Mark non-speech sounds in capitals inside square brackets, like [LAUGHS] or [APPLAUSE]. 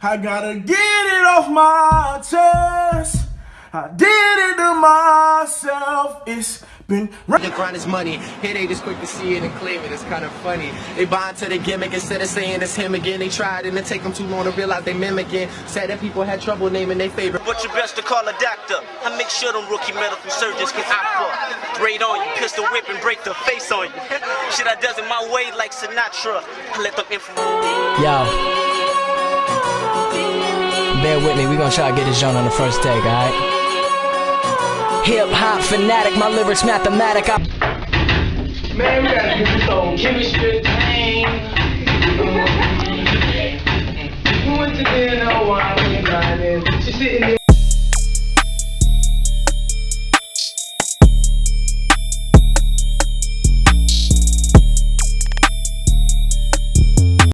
I gotta get it off my chest. I did it to myself. It's been. The grind is money. Hit ain't as quick to see it and claim it. It's kind of funny. They buy into the gimmick instead of saying it's him again. They tried and it take them too long to realize they mimicking. Said that people had trouble naming their favorite. But you best to call a doctor. I make sure them rookie medical surgeons can opt Braid on you, pistol whip and break the face on you. [LAUGHS] Shit I does it my way like Sinatra. I let them info. Yo. Bear with me, we gonna try to get this joint on the first take, alright? Hip hop fanatic, my lyrics mathematic. I Man, we gotta get this on chemistry. thing. We went to dinner while we grinding. She sitting there.